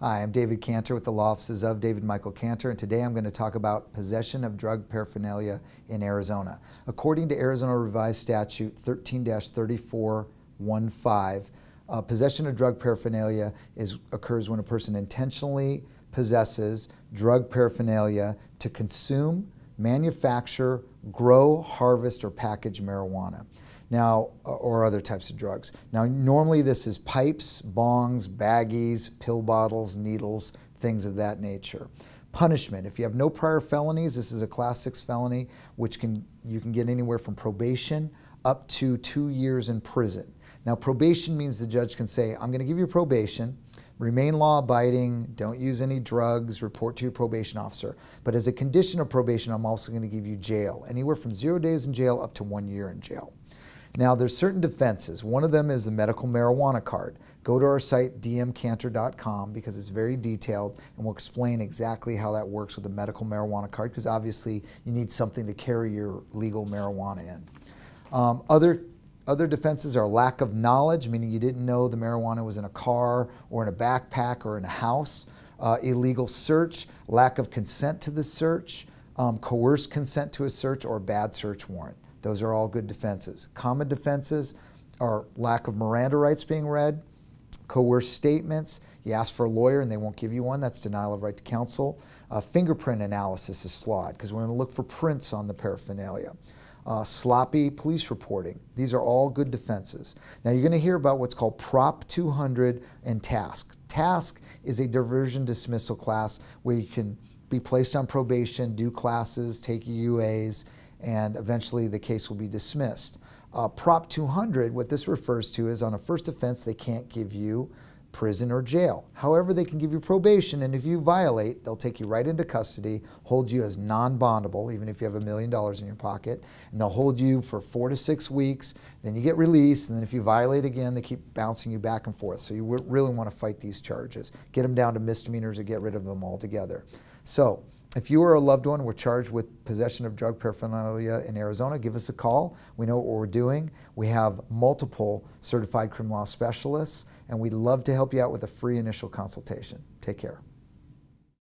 Hi, I'm David Cantor with the Law Offices of David Michael Cantor, and today I'm going to talk about possession of drug paraphernalia in Arizona. According to Arizona Revised Statute 13-3415, uh, possession of drug paraphernalia is, occurs when a person intentionally possesses drug paraphernalia to consume, manufacture, grow, harvest, or package marijuana. Now, uh, or other types of drugs. Now, normally this is pipes, bongs, baggies, pill bottles, needles, things of that nature. Punishment, if you have no prior felonies, this is a class six felony, which can you can get anywhere from probation up to two years in prison. Now, probation means the judge can say, I'm going to give you probation, remain law abiding, don't use any drugs, report to your probation officer. But as a condition of probation, I'm also going to give you jail, anywhere from zero days in jail up to one year in jail. Now there's certain defenses. One of them is the medical marijuana card. Go to our site dmcantor.com because it's very detailed and we'll explain exactly how that works with the medical marijuana card because obviously you need something to carry your legal marijuana in. Um, other other defenses are lack of knowledge, meaning you didn't know the marijuana was in a car or in a backpack or in a house. Uh, illegal search, lack of consent to the search, um, coerced consent to a search, or bad search warrant. Those are all good defenses. Common defenses are lack of Miranda rights being read, coerced statements, you ask for a lawyer and they won't give you one, that's denial of right to counsel. Uh, fingerprint analysis is flawed because we're going to look for prints on the paraphernalia. Uh, sloppy police reporting. These are all good defenses. Now you're going to hear about what's called Prop 200 and TASC. TASC is a diversion dismissal class where you can be placed on probation, do classes, take UAs, and eventually the case will be dismissed. Uh, Prop 200, what this refers to is on a first offense, they can't give you prison or jail. However, they can give you probation, and if you violate, they'll take you right into custody, hold you as non-bondable, even if you have a million dollars in your pocket, and they'll hold you for four to six weeks, then you get released, and then if you violate again, they keep bouncing you back and forth. So you really want to fight these charges. Get them down to misdemeanors or get rid of them altogether. So if you or a loved one were charged with possession of drug paraphernalia in Arizona, give us a call. We know what we're doing. We have multiple certified criminal law specialists, and we'd love to help you out with a free initial consultation. Take care.